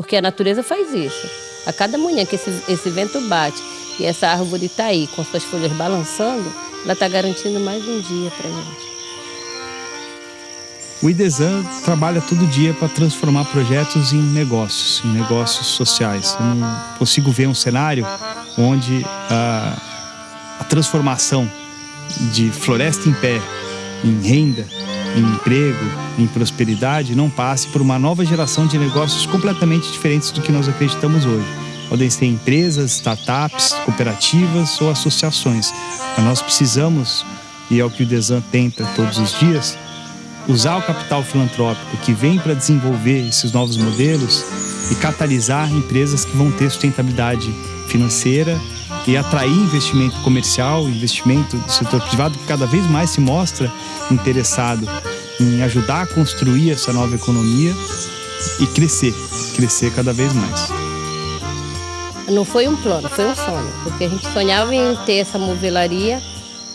Porque a natureza faz isso. A cada manhã que esse, esse vento bate e essa árvore está aí com suas folhas balançando, ela está garantindo mais um dia para gente. O IDESAN trabalha todo dia para transformar projetos em negócios, em negócios sociais. Eu não consigo ver um cenário onde a, a transformação de floresta em pé em renda, em emprego, em prosperidade, não passe por uma nova geração de negócios completamente diferentes do que nós acreditamos hoje. Podem ser empresas, startups, cooperativas ou associações. Mas nós precisamos, e é o que o Desan tenta todos os dias, usar o capital filantrópico que vem para desenvolver esses novos modelos e catalisar empresas que vão ter sustentabilidade financeira e atrair investimento comercial, investimento do setor privado que cada vez mais se mostra interessado em ajudar a construir essa nova economia e crescer, crescer cada vez mais. Não foi um plano, foi um sonho, porque a gente sonhava em ter essa movelaria,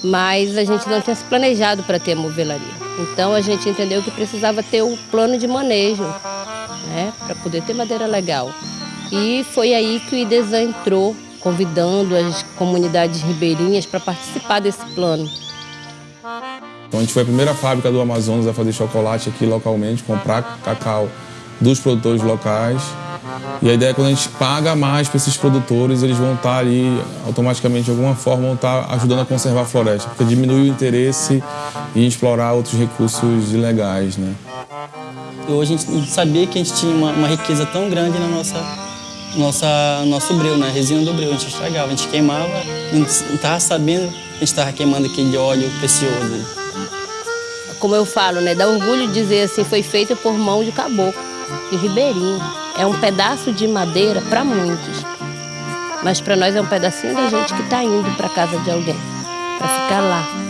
mas a gente não tinha se planejado para ter a movelaria. Então a gente entendeu que precisava ter um plano de manejo, né, para poder ter madeira legal. E foi aí que o IDESAN entrou convidando as comunidades ribeirinhas para participar desse plano. Então a gente foi a primeira fábrica do Amazonas a fazer chocolate aqui localmente, comprar cacau dos produtores locais. E a ideia é que quando a gente paga mais para esses produtores, eles vão estar ali automaticamente, de alguma forma, vão estar ajudando a conservar a floresta, porque diminui o interesse em explorar outros recursos ilegais. Né? Hoje a gente sabia que a gente tinha uma, uma riqueza tão grande na nossa nossa, nosso breu, né? A resina do breu. A gente estragava, a gente queimava, a gente não estava sabendo que a gente estava queimando aquele óleo precioso. Né? Como eu falo, né? Dá orgulho dizer assim, foi feita por mão de caboclo, de ribeirinho. É um pedaço de madeira para muitos. Mas para nós é um pedacinho da gente que está indo para casa de alguém, para ficar lá.